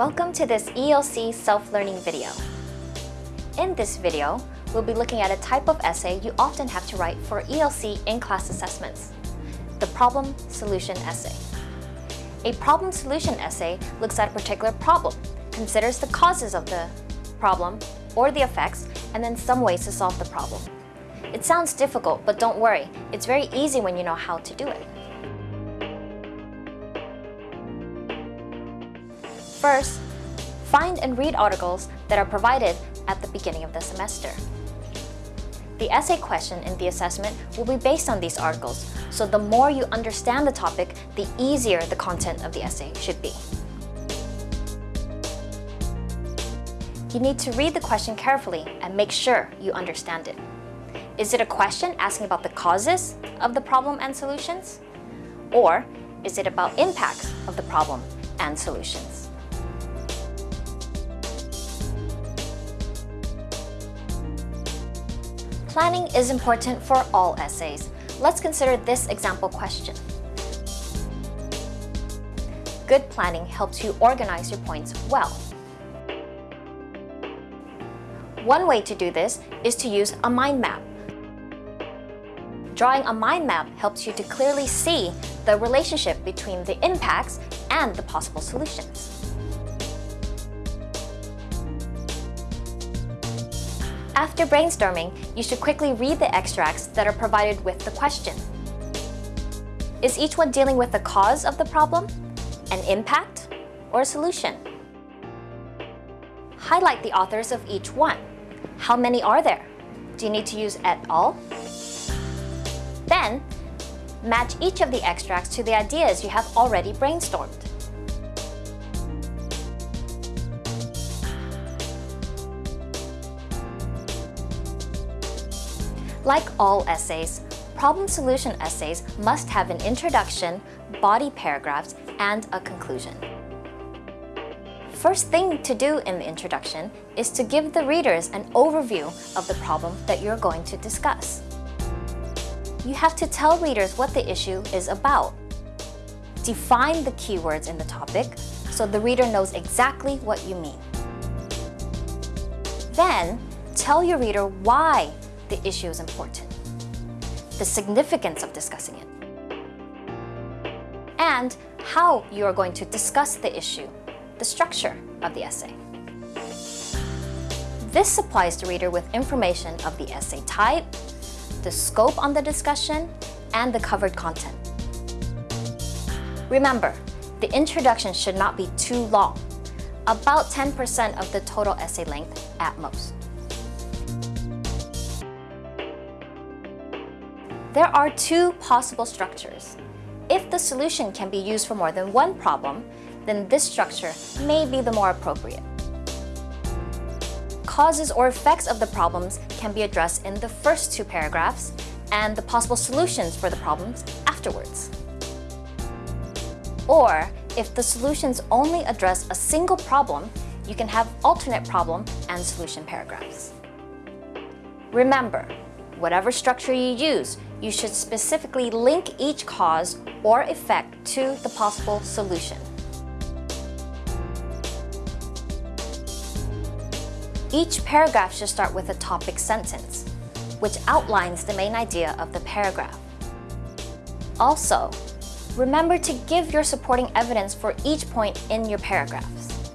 Welcome to this ELC self-learning video. In this video, we'll be looking at a type of essay you often have to write for ELC in-class assessments, the problem solution essay. A problem solution essay looks at a particular problem, considers the causes of the problem or the effects, and then some ways to solve the problem. It sounds difficult, but don't worry, it's very easy when you know how to do it. First, find and read articles that are provided at the beginning of the semester. The essay question in the assessment will be based on these articles, so the more you understand the topic, the easier the content of the essay should be. You need to read the question carefully and make sure you understand it. Is it a question asking about the causes of the problem and solutions? Or is it about impacts of the problem and solutions? Planning is important for all essays. Let's consider this example question. Good planning helps you organize your points well. One way to do this is to use a mind map. Drawing a mind map helps you to clearly see the relationship between the impacts and the possible solutions. After brainstorming, you should quickly read the extracts that are provided with the question. Is each one dealing with the cause of the problem, an impact, or a solution? Highlight the authors of each one. How many are there? Do you need to use et al? Then, match each of the extracts to the ideas you have already brainstormed. Like all essays, problem solution essays must have an introduction, body paragraphs, and a conclusion. First thing to do in the introduction is to give the readers an overview of the problem that you're going to discuss. You have to tell readers what the issue is about. Define the keywords in the topic so the reader knows exactly what you mean. Then, tell your reader why the issue is important, the significance of discussing it, and how you are going to discuss the issue, the structure of the essay. This supplies the reader with information of the essay type, the scope on the discussion, and the covered content. Remember, the introduction should not be too long, about 10% of the total essay length at most. There are two possible structures. If the solution can be used for more than one problem, then this structure may be the more appropriate. Causes or effects of the problems can be addressed in the first two paragraphs and the possible solutions for the problems afterwards. Or, if the solutions only address a single problem, you can have alternate problem and solution paragraphs. Remember, whatever structure you use, you should specifically link each cause or effect to the possible solution. Each paragraph should start with a topic sentence, which outlines the main idea of the paragraph. Also, remember to give your supporting evidence for each point in your paragraphs.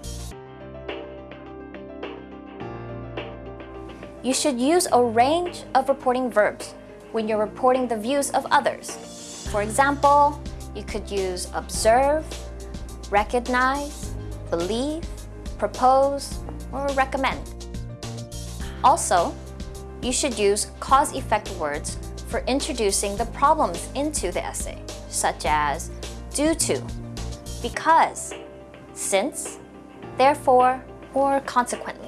You should use a range of reporting verbs when you're reporting the views of others. For example, you could use observe, recognize, believe, propose, or recommend. Also, you should use cause-effect words for introducing the problems into the essay, such as due to, because, since, therefore, or consequently.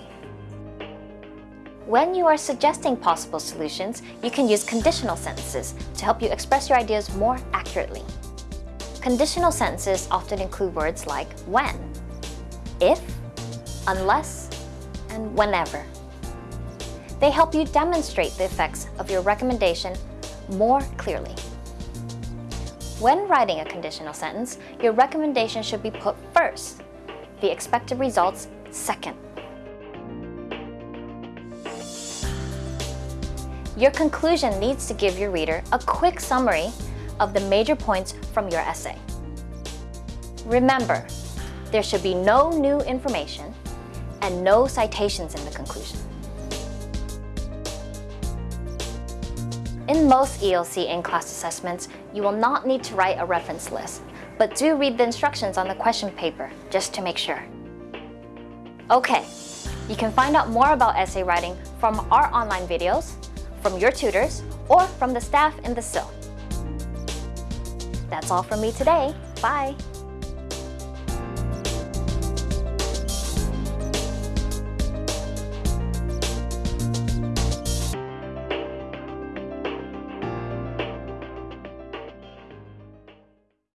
When you are suggesting possible solutions, you can use conditional sentences to help you express your ideas more accurately. Conditional sentences often include words like when, if, unless, and whenever. They help you demonstrate the effects of your recommendation more clearly. When writing a conditional sentence, your recommendation should be put first. the expected results second. Your conclusion needs to give your reader a quick summary of the major points from your essay. Remember, there should be no new information and no citations in the conclusion. In most ELC in-class assessments, you will not need to write a reference list, but do read the instructions on the question paper just to make sure. Okay, you can find out more about essay writing from our online videos, from your tutors, or from the staff in the CILL. That's all from me today. Bye!